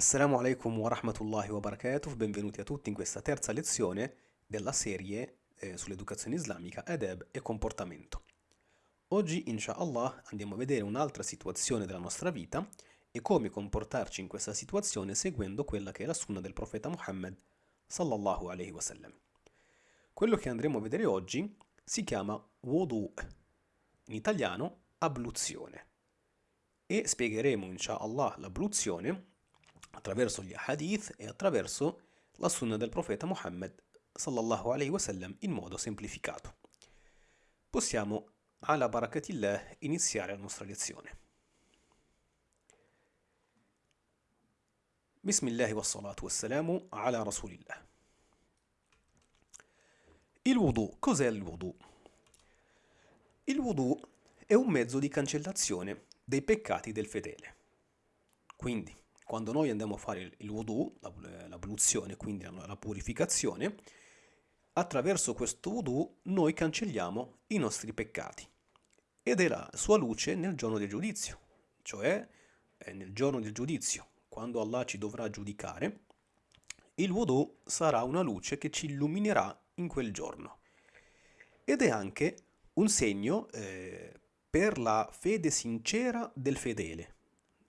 Assalamu alaikum wa rahmatullahi wa barakatuh, benvenuti a tutti in questa terza lezione della serie eh, sull'educazione islamica, adab e comportamento. Oggi, inshallah, andiamo a vedere un'altra situazione della nostra vita e come comportarci in questa situazione seguendo quella che è la sunna del profeta Muhammad sallallahu alaihi wasallam. Quello che andremo a vedere oggi si chiama wudu, in italiano abluzione, e spiegheremo inshallah l'abluzione attraverso gli hadith e attraverso la sunna del profeta Muhammad sallallahu alaihi wasallam in modo semplificato. Possiamo, ala barakatillah, iniziare la nostra lezione. Bismillah wa salatu wassalamu ala rasulillah. Il wudu, cos'è il wudu? Il wudu è un mezzo di cancellazione dei peccati del fedele. Quindi, quando noi andiamo a fare il wudu, l'abluzione, quindi la purificazione, attraverso questo wudu noi cancelliamo i nostri peccati ed è la sua luce nel giorno del giudizio, cioè nel giorno del giudizio, quando Allah ci dovrà giudicare, il wudu sarà una luce che ci illuminerà in quel giorno. Ed è anche un segno eh, per la fede sincera del fedele,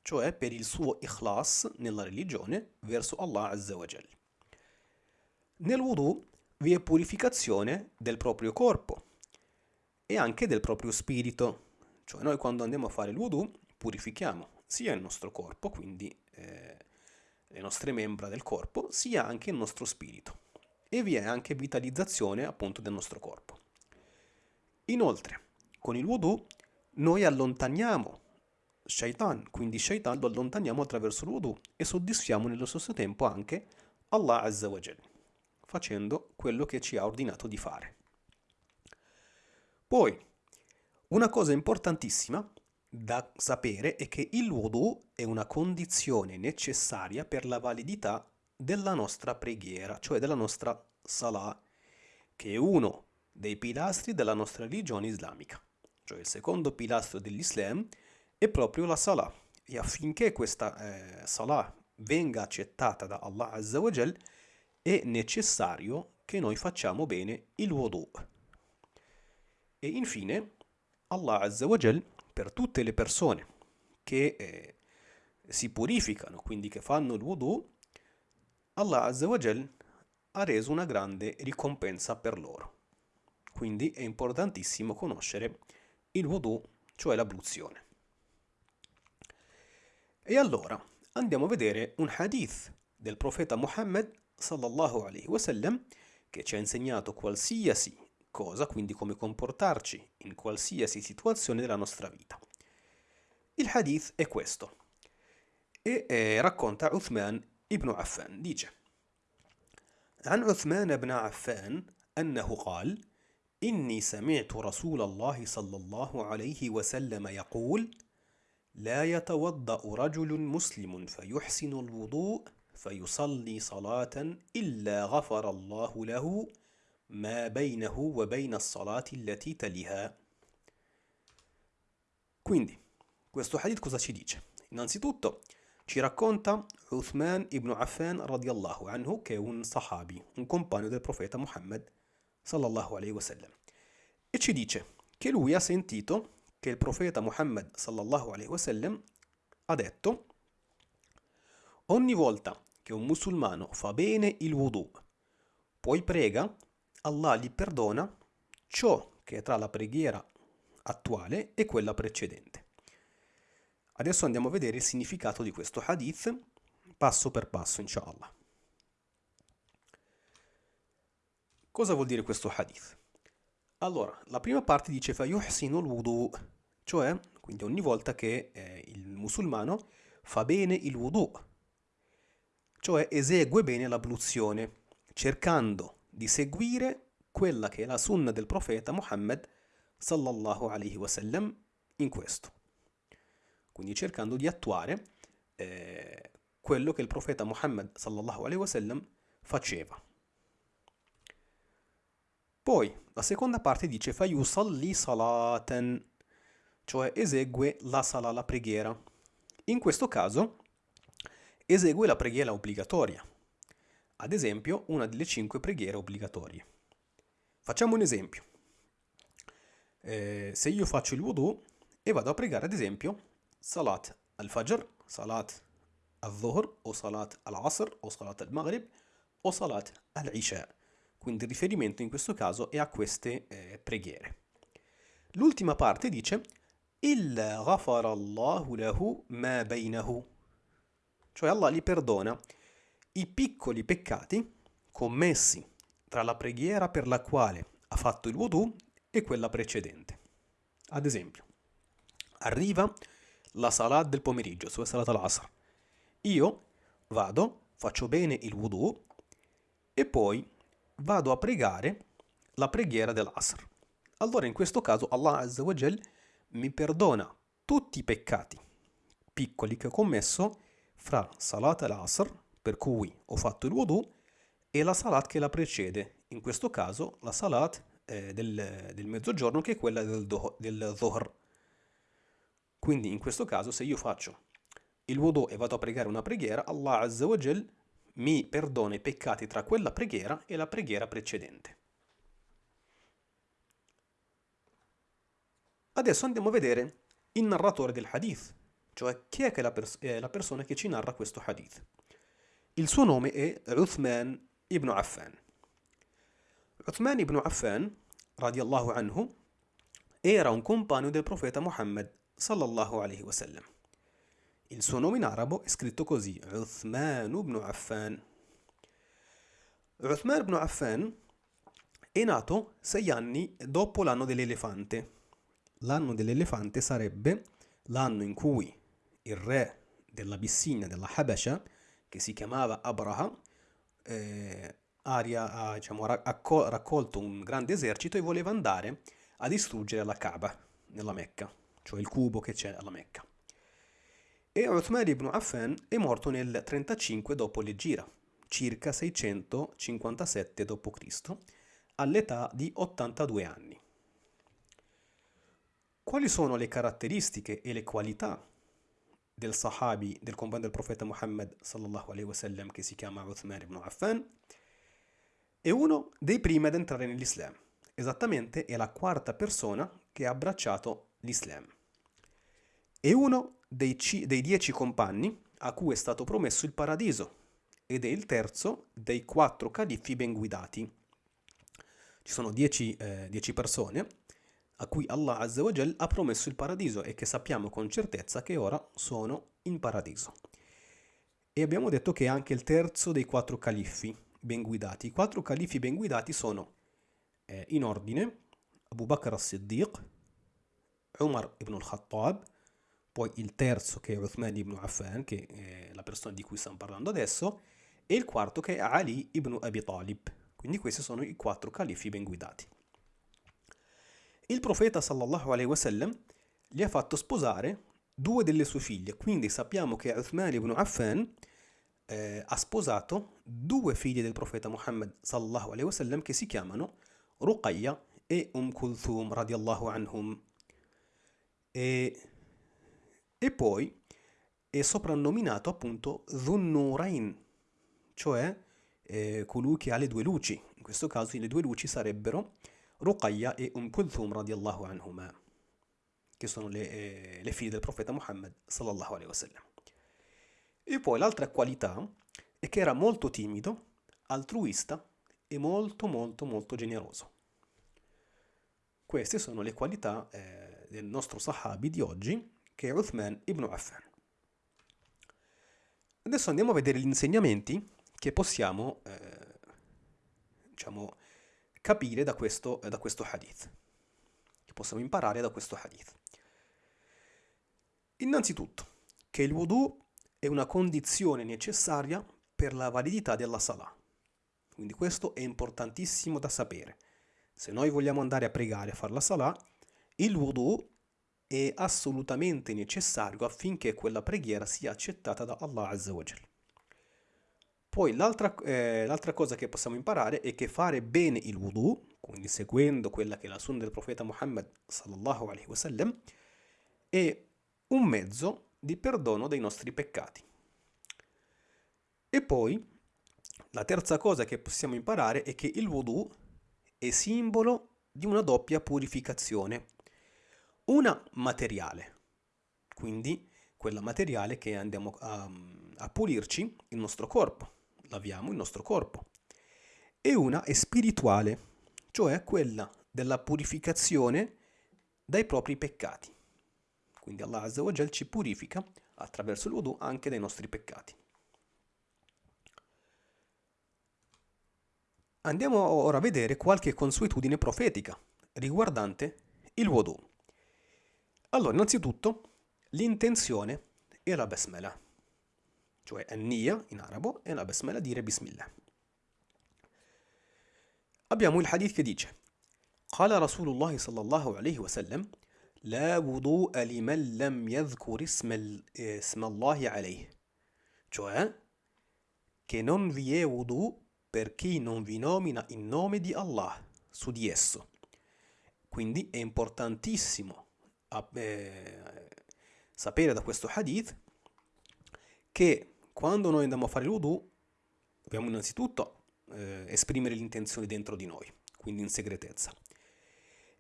cioè per il suo ikhlas nella religione verso Allah Azza wa Jal. Nel wudu vi è purificazione del proprio corpo e anche del proprio spirito, cioè noi quando andiamo a fare il wudu purifichiamo sia il nostro corpo, quindi eh, le nostre membra del corpo, sia anche il nostro spirito e vi è anche vitalizzazione appunto del nostro corpo. Inoltre, con il wudu noi allontaniamo shaitan, quindi shaitan lo allontaniamo attraverso il wudu e soddisfiamo nello stesso tempo anche Allah Azza wa Jal, facendo quello che ci ha ordinato di fare. Poi, una cosa importantissima da sapere è che il wudu è una condizione necessaria per la validità della nostra preghiera, cioè della nostra salah, che è uno dei pilastri della nostra religione islamica, cioè il secondo pilastro dell'Islam è proprio la salah e affinché questa eh, salah venga accettata da Allah Azza wa Jal è necessario che noi facciamo bene il wudu. E infine Allah Azza wa Jal per tutte le persone che eh, si purificano, quindi che fanno il wudu, Allah Azza wa Jal ha reso una grande ricompensa per loro. Quindi è importantissimo conoscere il wudu, cioè l'abluzione. E allora andiamo a vedere un hadith del profeta Muhammad sallallahu alaihi wasallam che ci ha insegnato qualsiasi cosa, quindi come comportarci in qualsiasi situazione della nostra vita. Il hadith è questo e eh, racconta Uthman ibn Affan, dice عن عثمان بن عفان أنه قال إني سمعت رسول الله صلى الله عليه وسلم يقول لا يتوضأ رجل مسلم فيحسن الوضوء فيصلي صلاة إلا غفر الله له ما بينه وبين الصلاة التي تليها. Quindi, questo hadith cosa ci dice? Innanzitutto ci racconta Uthman ibn Affan radiallahu anhu che è un sahabi, un compagno del profeta Muhammad sallallahu alaihi wasallam e ci dice che lui ha sentito che il profeta Muhammad sallallahu alaihi wasallam ha detto ogni volta che un musulmano fa bene il wudu poi prega Allah gli perdona ciò che è tra la preghiera attuale e quella precedente. Adesso andiamo a vedere il significato di questo hadith passo per passo inshallah cosa vuol dire questo hadith allora, la prima parte dice fayuhsinu al-wudu, cioè, quindi ogni volta che eh, il musulmano fa bene il wudu, cioè esegue bene l'abluzione, cercando di seguire quella che è la sunna del profeta Muhammad sallallahu alaihi wasallam in questo. Quindi cercando di attuare eh, quello che il profeta Muhammad sallallahu alaihi wasallam faceva. Poi la seconda parte dice fayusalli salatan, cioè esegue la sala, la preghiera. In questo caso esegue la preghiera obbligatoria, ad esempio una delle cinque preghiere obbligatorie. Facciamo un esempio. Eh, se io faccio il wudu e vado a pregare ad esempio Salat al-Fajr, Salat al-Dhuhr o Salat al-Asr o Salat al-Maghrib o Salat al-Isha. Quindi il riferimento in questo caso è a queste eh, preghiere. L'ultima parte dice Illa ghafara Allahu lahu ma bainahu. Cioè Allah gli perdona i piccoli peccati commessi tra la preghiera per la quale ha fatto il wudu e quella precedente. Ad esempio, arriva la salat del pomeriggio, su salat al-asr. Io vado, faccio bene il wudu e poi vado a pregare la preghiera dell'asr. Allora in questo caso Allah Azza wa Jal mi perdona tutti i peccati piccoli che ho commesso fra salat al-asr, per cui ho fatto il wudu, e la salat che la precede, in questo caso la salat eh, del, del, mezzogiorno che è quella del, do, del Zohr. Quindi in questo caso se io faccio il wudu e vado a pregare una preghiera, Allah Azza wa Jal mi perdona i peccati tra quella preghiera e la preghiera precedente. Adesso andiamo a vedere il narratore del hadith, cioè chi è, che la, pers- è la persona che ci narra questo hadith. Il suo nome è Uthman ibn Affan. Uthman ibn Affan, radiallahu anhu, era un compagno del profeta Muhammad sallallahu alaihi wasallam. Il suo nome in arabo è scritto così, Uthman ibn Affan. Uthman ibn Affan è nato sei anni dopo l'anno dell'elefante. L'anno dell'elefante sarebbe l'anno in cui il re dell'Abissinia, della Habasha, che si chiamava Abraha, eh, aria, ha diciamo, raccolto un grande esercito e voleva andare a distruggere la Kaaba nella Mecca, cioè il cubo che c'è alla Mecca. E Uthman ibn Affan è morto nel 35 dopo l'Egira, circa 657 d.C., all'età di 82 anni. Quali sono le caratteristiche e le qualità del sahabi, del compagno del profeta Muhammad sallallahu alaihi wasallam che si chiama Uthman ibn Affan? È uno dei primi ad entrare nell'Islam. Esattamente è la quarta persona che ha abbracciato l'Islam. È uno dei, dei dieci compagni a cui è stato promesso il paradiso ed è il terzo dei quattro califfi ben guidati. Ci sono dieci, eh, dieci persone a cui Allah Azza ha promesso il paradiso e che sappiamo con certezza che ora sono in paradiso. E abbiamo detto che è anche il terzo dei quattro califfi ben guidati. I quattro califfi ben guidati sono eh, in ordine Abu Bakr as-Siddiq, Umar ibn al-Khattab, poi il terzo che è Uthman ibn Affan, che è la persona di cui stiamo parlando adesso, e il quarto che è Ali ibn Abi Talib. Quindi questi sono i quattro califfi ben guidati. Il profeta sallallahu alaihi wasallam gli ha fatto sposare due delle sue figlie, quindi sappiamo che Uthman ibn Affan eh, ha sposato due figlie del profeta Muhammad sallallahu alaihi wasallam che si chiamano Ruqayya e Um Kulthum radiallahu anhum. E, e poi è soprannominato appunto Dhunnurain, cioè eh, colui che ha le due luci. In questo caso le due luci sarebbero Ruqayya e Um Kulthum radiallahu anhuma, che sono le, eh, le figlie del profeta Muhammad sallallahu alaihi wasallam. E poi l'altra qualità è che era molto timido, altruista e molto molto molto generoso. Queste sono le qualità eh, del nostro sahabi di oggi, che è Uthman ibn Affan. Adesso andiamo a vedere gli insegnamenti che possiamo eh, diciamo, capire da questo, da questo hadith, che possiamo imparare da questo hadith. Innanzitutto, che il wudu è una condizione necessaria per la validità della salah. Quindi questo è importantissimo da sapere. Se noi vogliamo andare a pregare a fare la salah, il wudu è assolutamente necessario affinché quella preghiera sia accettata da Allah Azza wa Jalla. Poi l'altra, eh, cosa che possiamo imparare è che fare bene il wudu, quindi seguendo quella che è la sunna del profeta Muhammad sallallahu alaihi wasallam, è un mezzo di perdono dei nostri peccati. E poi la terza cosa che possiamo imparare è che il wudu è simbolo di una doppia purificazione. Una materiale, quindi quella materiale che andiamo a, a pulirci il nostro corpo, laviamo il nostro corpo, e una è spirituale, cioè quella della purificazione dai propri peccati. Quindi Allah Azza wa Jal ci purifica attraverso il wudu anche dai nostri peccati. Andiamo ora a vedere qualche consuetudine profetica riguardante il wudu. Allora, innanzitutto, l'intenzione e la basmala, cioè an-niya in arabo e la basmala dire bismillah. Abbiamo il hadith che dice قال رسول الله صلى الله عليه وسلم لا وضوء لمن لم يذكر اسم, اسم الله عليه cioè che non vi è wudu per chi non vi nomina il nome di Allah su di esso. Quindi è importantissimo eh, sapere da questo hadith che quando noi andiamo a fare wudu dobbiamo innanzitutto eh, esprimere l'intenzione dentro di noi, quindi in segretezza.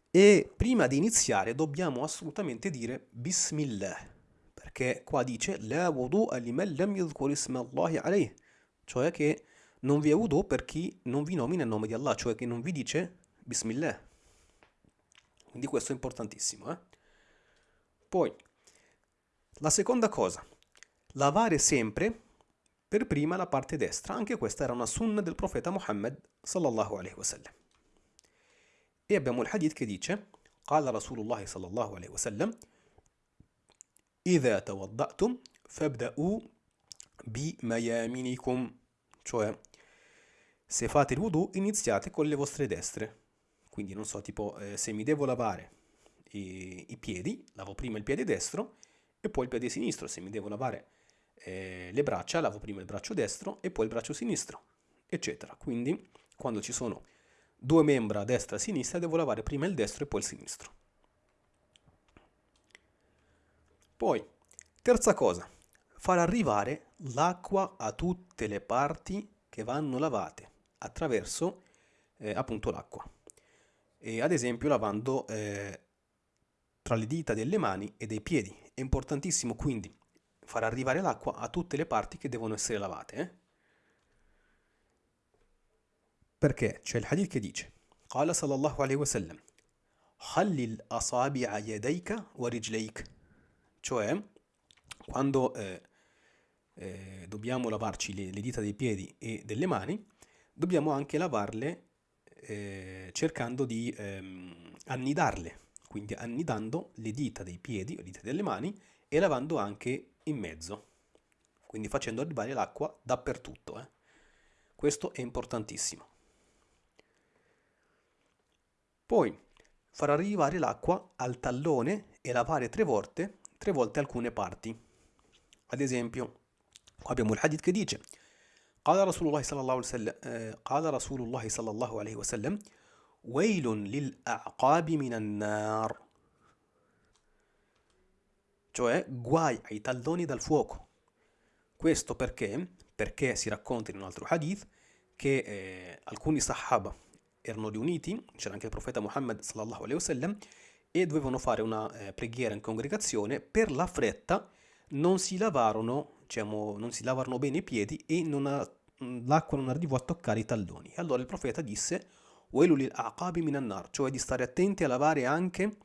E prima di iniziare dobbiamo assolutamente dire Bismillah, perché qua dice La wudu lam Allahi alayh, cioè che non vi è wudu per chi non vi nomina il nome di Allah, cioè che non vi dice Bismillah. Quindi questo è importantissimo. Eh? Poi, la seconda cosa, lavare sempre per prima la parte destra. Anche questa era una sunna del profeta Muhammad sallallahu alaihi wasallam. E abbiamo il hadith che dice قال رسول الله صلى الله عليه وسلم إذا توضأتم فابدأوا بميامنكم cioè se fate il wudu iniziate con le vostre destre quindi non so tipo eh, se mi devo lavare i, i, piedi lavo prima il piede destro e poi il piede sinistro se mi devo lavare eh, le braccia lavo prima il braccio destro e poi il braccio sinistro eccetera quindi quando ci sono due membra destra e sinistra, devo lavare prima il destro e poi il sinistro. Poi, terza cosa, far arrivare l'acqua a tutte le parti che vanno lavate attraverso eh, appunto l'acqua. Ad esempio lavando eh, tra le dita delle mani e dei piedi. È importantissimo quindi far arrivare l'acqua a tutte le parti che devono essere lavate. Eh? Perché c'è il hadith che dice قال صلى الله عليه وسلم خلل أصابع يديك ورجليك cioè quando eh, eh, dobbiamo lavarci le, le, dita dei piedi e delle mani dobbiamo anche lavarle eh, cercando di ehm, annidarle quindi annidando le dita dei piedi o le dita delle mani e lavando anche in mezzo quindi facendo arrivare l'acqua dappertutto eh. questo è importantissimo poi far arrivare l'acqua al tallone e lavare tre volte, tre volte alcune parti. Ad esempio, qua abbiamo il hadith che dice قال رسول الله صلى الله عليه وسلم قال رسول الله صلى الله عليه وسلم ويل للأعقاب من النار cioè guai ai talloni dal fuoco. Questo perché? Perché si racconta in un altro hadith che eh, alcuni sahaba erano riuniti, c'era anche il profeta Muhammad sallallahu alaihi wasallam, e dovevano fare una eh, preghiera in congregazione, per la fretta non si lavarono, diciamo, non si lavarono bene i piedi e l'acqua non arrivò a toccare i talloni. Allora il profeta disse, minan cioè di stare attenti a lavare anche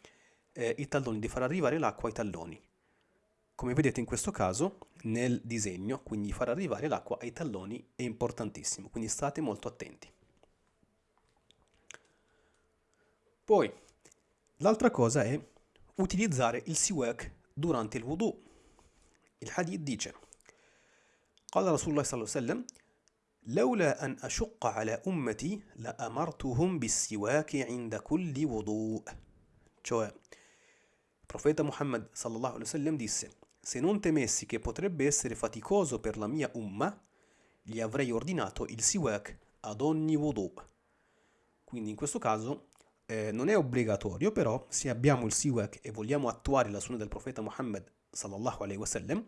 eh, i talloni, di far arrivare l'acqua ai talloni. Come vedete in questo caso, nel disegno, quindi far arrivare l'acqua ai talloni è importantissimo, quindi state molto attenti. Poi, l'altra cosa è utilizzare il siwak durante il wudu. Il hadith dice قال رسول الله صلى الله عليه وسلم لولا أن أشق على أمتي لأمرتهم بالسواك عند كل وضوء cioè il profeta Muhammad sallallahu alaihi wasallam disse se non temessi che potrebbe essere faticoso per la mia umma gli avrei ordinato il siwak ad ogni wudu quindi in questo caso eh, non è obbligatorio, però se abbiamo il siwak e vogliamo attuare la sunna del profeta Muhammad sallallahu alaihi wasallam,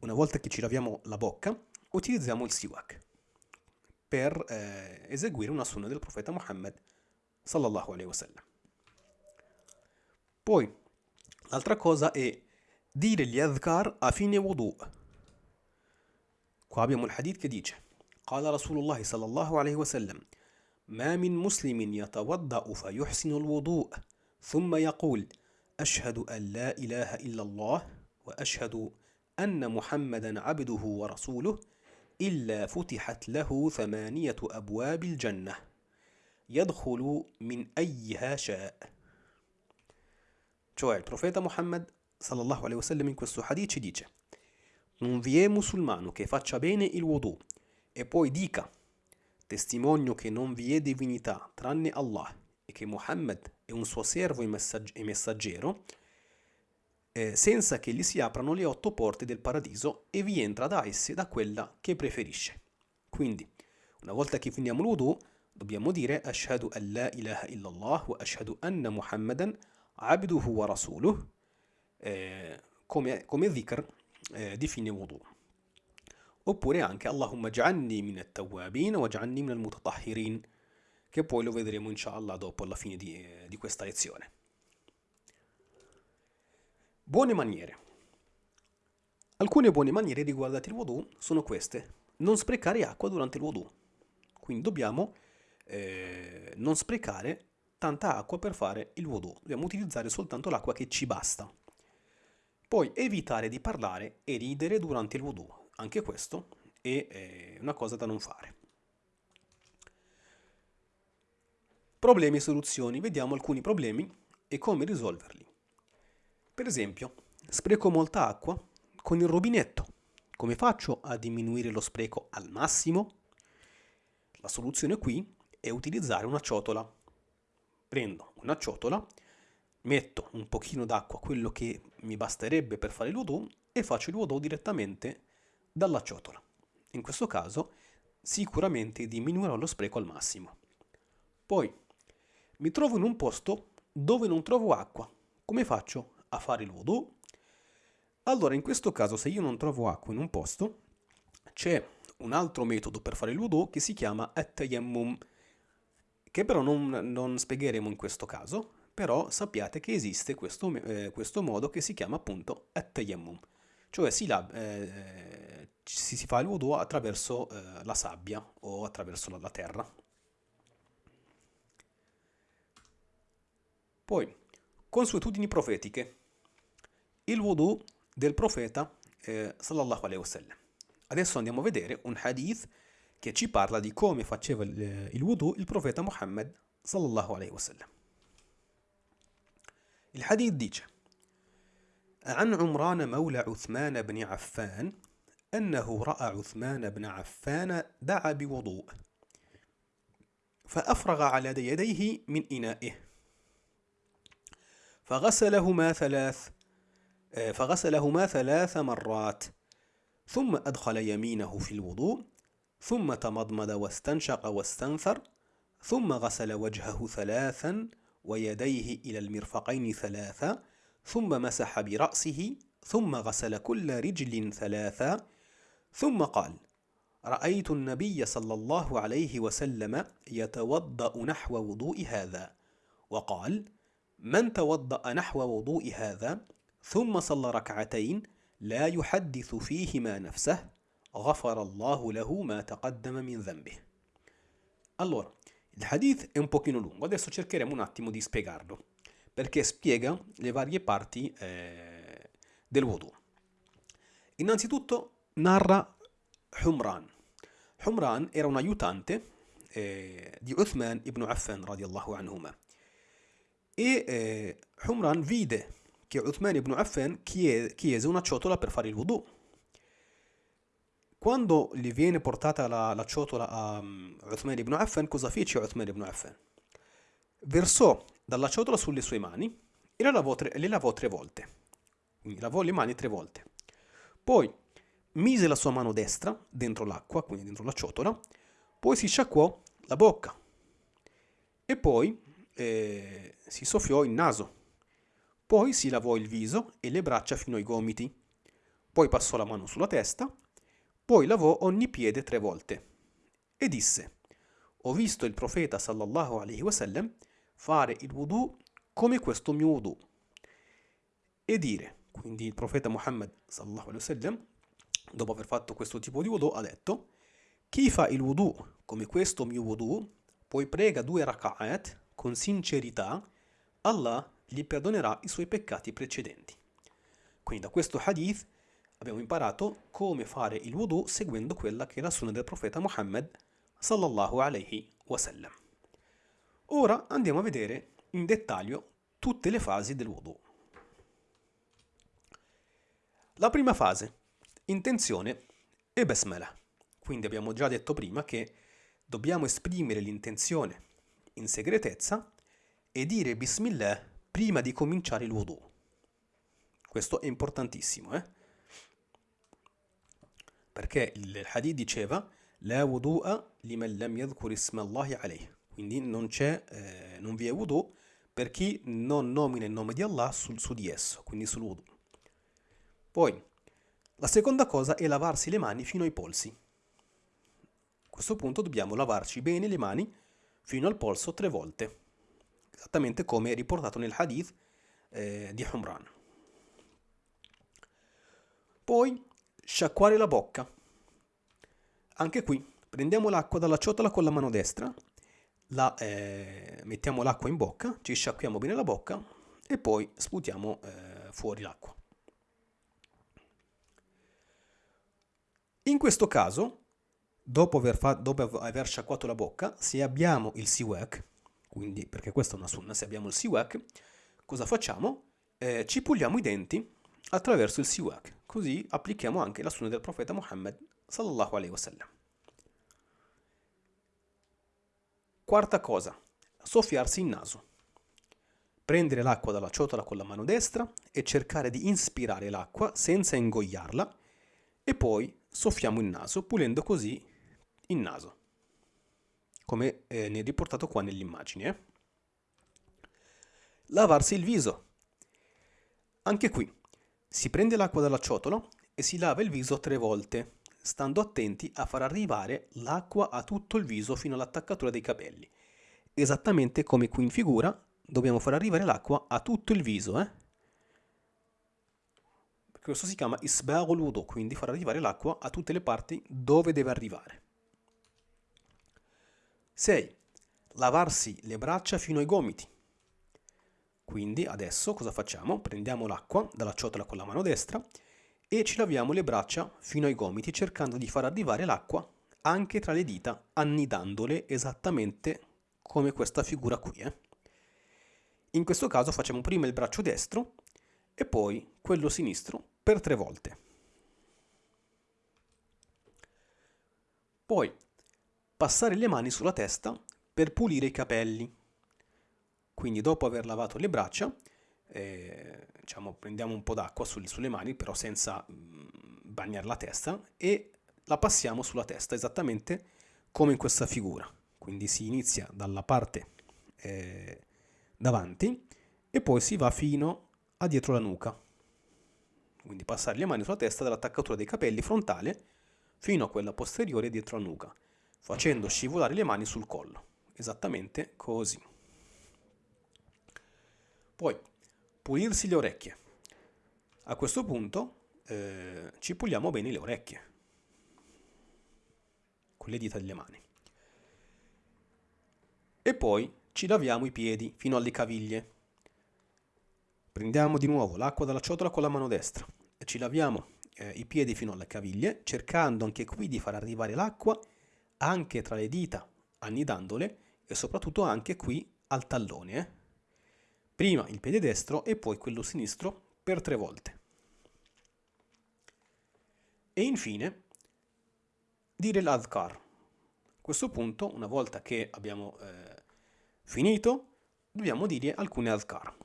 una volta che ci laviamo la bocca, utilizziamo il siwak Per eh, eseguire una sunna del profeta Muhammad sallallahu alaihi wasallam. Poi, l'altra cosa è dire gli adhkar a fine wudu. Qua abbiamo il hadith che dice قال رسول الله صلى الله عليه وسلم ما من مسلم يتوضأ فيحسن الوضوء ثم يقول أشهد أن لا إله إلا الله وأشهد أن محمدا عبده ورسوله إلا فتحت له ثمانية أبواب الجنة يدخل من أيها شاء Cioè il profeta Muhammad sallallahu alaihi wasallam in questo hadith ci dice non vi musulmano che faccia bene il wudu e poi dica testimonio che non vi è divinità tranne Allah e che Muhammad è un suo servo e messaggero eh, senza che gli si aprano le otto porte del paradiso e vi entra da esse da quella che preferisce. Quindi, una volta che finiamo l'udu, dobbiamo dire Ashhadu an la ilaha illallah wa ashhadu anna Muhammadan abduhu wa rasuluh eh, come, come dhikr eh, di fine wudu. Oppure anche Allahumma ja'anni min at-tawwabin wa ja'anni min al-mutatahhirin, che poi lo vedremo inshallah dopo alla fine di, eh, di questa lezione. Buone maniere. Alcune buone maniere riguardanti il wudu sono queste. Non sprecare acqua durante il wudu. Quindi dobbiamo eh, non sprecare tanta acqua per fare il wudu. Dobbiamo utilizzare soltanto l'acqua che ci basta. Poi evitare di parlare e ridere durante il wudu. Anche questo è eh, una cosa da non fare. Problemi e soluzioni. Vediamo alcuni problemi e come risolverli. Per esempio, spreco molta acqua con il rubinetto. Come faccio a diminuire lo spreco al massimo? La soluzione qui è utilizzare una ciotola. Prendo una ciotola, metto un pochino d'acqua, quello che mi basterebbe per fare wudu, e faccio wudu direttamente dalla ciotola. In questo caso sicuramente diminuirò lo spreco al massimo. Poi mi trovo in un posto dove non trovo acqua. Come faccio? A fare il wudu, allora in questo caso se io non trovo acqua in un posto, c'è un altro metodo per fare il wudu che si chiama at-tayammum, che però non, non, spiegheremo in questo caso, però sappiate che esiste questo, eh, questo modo che si chiama appunto at-tayammum, cioè si, la, eh, si, si, fa il wudu attraverso eh, la sabbia o attraverso la, la terra. Poi, consuetudini profetiche il wudu del profeta eh, sallallahu alaihi wasallam. Adesso andiamo a vedere un hadith che ci parla di come faceva il, il wudu il profeta Muhammad sallallahu alaihi wasallam. Il hadith dice عن عمران مولى عثمان بن عفان أنه رأى عثمان بن عفان دعا بوضوء فأفرغ على يديه من إنائه فغسلهما ثلاث فغسلهما ثلاث مرات. ثم أدخل يمينه في الوضوء ثم تمضمض واستنشق واستنثر ثم غسل وجهه ثلاثا ويديه إلى المرفقين ثلاثا ثم مسح برأسه ثم غسل كل رجل ثلاثا ثم قال رأيت النبي صلى الله عليه وسلم يتوضأ نحو وضوء هذا وقال من توضأ نحو وضوء هذا ثم صلى ركعتين لا يحدث فيهما نفسه غفر الله له ما تقدم من ذنبه Allora, il hadith è un pochino lungo, adesso cercheremo un attimo di spiegarlo, perché spiega le varie parti eh, del wudu. Innanzitutto narra Humran. Humran era un aiutante eh, di Uthman ibn Affan radiallahu anhuma e eh, Humran vide che Uthman ibn Affan chiese una ciotola per fare il wudu. Quando gli viene portata la, la ciotola a um, Uthman ibn Affan, cosa fece Uthman ibn Affan? Versò dalla ciotola sulle sue mani e le lavò tre, le lavò tre volte. Quindi lavò le mani tre volte. Poi mise la sua mano destra dentro l'acqua, quindi dentro la ciotola, poi si sciacquò la bocca e poi eh, si soffiò il naso poi si lavò il viso e le braccia fino ai gomiti. Poi passò la mano sulla testa. Poi lavò ogni piede tre volte e disse, ho visto il profeta sallallahu alaihi wasallam fare il wudu come questo mio wudu. E dire, quindi il profeta Muhammad sallallahu alaihi wasallam, dopo aver fatto questo tipo di wudu, ha detto, chi fa il wudu come questo mio wudu, poi prega due raka'at con sincerità, Allah gli perdonerà i suoi peccati precedenti. Quindi da questo hadith abbiamo imparato come fare il wudu seguendo quella che è la sunna del profeta Muhammad sallallahu alaihi wasallam. Ora andiamo a vedere in dettaglio tutte le fasi del wudu. La prima fase, intenzione e basmala. Quindi abbiamo già detto prima che dobbiamo esprimere l'intenzione in segretezza e dire Bismillah prima di cominciare il wudu. Questo è importantissimo, eh? Perché il hadith diceva La wudu'a liman lam yadhkur isma Allahi alayh. Quindi non, eh, non vi è wudu per chi non nomina il nome di Allah sul, su di esso, quindi sul wudu. Poi, la seconda cosa è lavarsi le mani fino ai polsi. A questo punto dobbiamo lavarci bene le mani fino al polso tre volte, esattamente come riportato nel hadith eh, di Humran. Poi, sciacquare la bocca. Anche qui, prendiamo l'acqua dalla ciotola con la mano destra la, eh, mettiamo l'acqua in bocca, ci sciacquiamo bene la bocca e poi sputiamo eh, fuori l'acqua. In questo caso, dopo aver, dopo aver, sciacquato la bocca, se abbiamo il siwak, quindi perché questa è una sunna, se abbiamo il siwak, cosa facciamo? Eh, ci puliamo i denti attraverso il siwak, così applichiamo anche la sunna del profeta Muhammad sallallahu alaihi wasallam. Quarta cosa, soffiarsi il naso. Prendere l'acqua dalla ciotola con la mano destra e cercare di inspirare l'acqua senza ingoiarla e poi soffiamo il naso pulendo così il naso, come eh, ne è riportato qua nell'immagine. Eh? Lavarsi il viso. Anche qui si prende l'acqua dalla ciotola e si lava il viso tre volte stando attenti a far arrivare l'acqua a tutto il viso fino all'attaccatura dei capelli. Esattamente come qui in figura, dobbiamo far arrivare l'acqua a tutto il viso, eh? Questo si chiama isbagul quindi far arrivare l'acqua a tutte le parti dove deve arrivare. 6. Lavarsi le braccia fino ai gomiti. Quindi adesso cosa facciamo? Prendiamo l'acqua dalla ciotola con la mano destra e ci laviamo le braccia fino ai gomiti cercando di far arrivare l'acqua anche tra le dita annidandole esattamente come questa figura qui. Eh. In questo caso facciamo prima il braccio destro e poi quello sinistro per tre volte. Poi passare le mani sulla testa per pulire i capelli. Quindi dopo aver lavato le braccia eh, diciamo, prendiamo un po' d'acqua sulle, sulle mani, però senza mm, bagnare la testa, e la passiamo sulla testa, esattamente come in questa figura. Quindi si inizia dalla parte eh, davanti e poi si va fino a dietro la nuca. Quindi passare le mani sulla testa dall'attaccatura dei capelli frontale fino a quella posteriore dietro la nuca, facendo scivolare le mani sul collo. Esattamente così. Poi pulirsi le orecchie. A questo punto eh, ci puliamo bene le orecchie con le dita delle mani. E poi ci laviamo i piedi fino alle caviglie. Prendiamo di nuovo l'acqua dalla ciotola con la mano destra e ci laviamo eh, i piedi fino alle caviglie, cercando anche qui di far arrivare l'acqua anche tra le dita, annidandole e soprattutto anche qui al tallone. Eh? prima il piede destro e poi quello sinistro per tre volte. E infine dire l'adhkar. A questo punto, una volta che abbiamo eh, finito, dobbiamo dire alcune adhkar.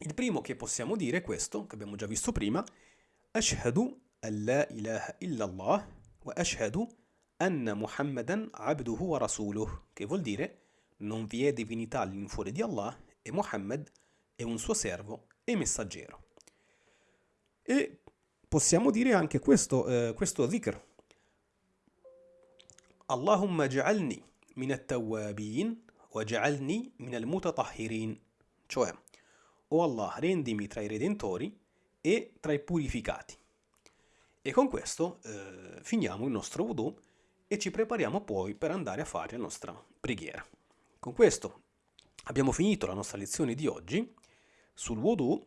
Il primo che possiamo dire è questo, che abbiamo già visto prima, Ashhadu an la ilaha illallah wa ashhadu anna Muhammadan abduhu wa rasuluh, che vuol dire non vi è divinità all'infuori di Allah e Mohammed è un suo servo e messaggero. E possiamo dire anche questo, eh, questo dhikr, Allahumma ja'alni min at-tawwabin wa ja'alni min al-mutatahhirin. Cioè, o Allah, rendimi tra i redentori e tra i purificati. E con questo eh, finiamo il nostro wudu e ci prepariamo poi per andare a fare la nostra preghiera. Con questo abbiamo finito la nostra lezione di oggi sul wudu.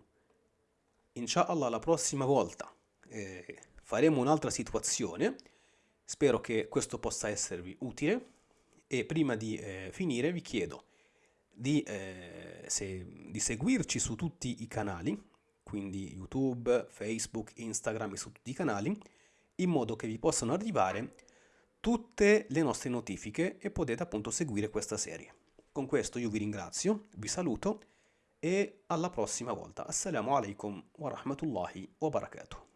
Inshallah la prossima volta eh, faremo un'altra situazione. Spero che questo possa esservi utile e prima di eh, finire vi chiedo di, eh, se, di seguirci su tutti i canali, quindi YouTube, Facebook, Instagram e su tutti i canali, in modo che vi possano arrivare tutte le nostre notifiche e potete appunto seguire questa serie. Con questo io vi ringrazio, vi saluto e alla prossima volta. Assalamu alaikum wa rahmatullahi wa barakatuh.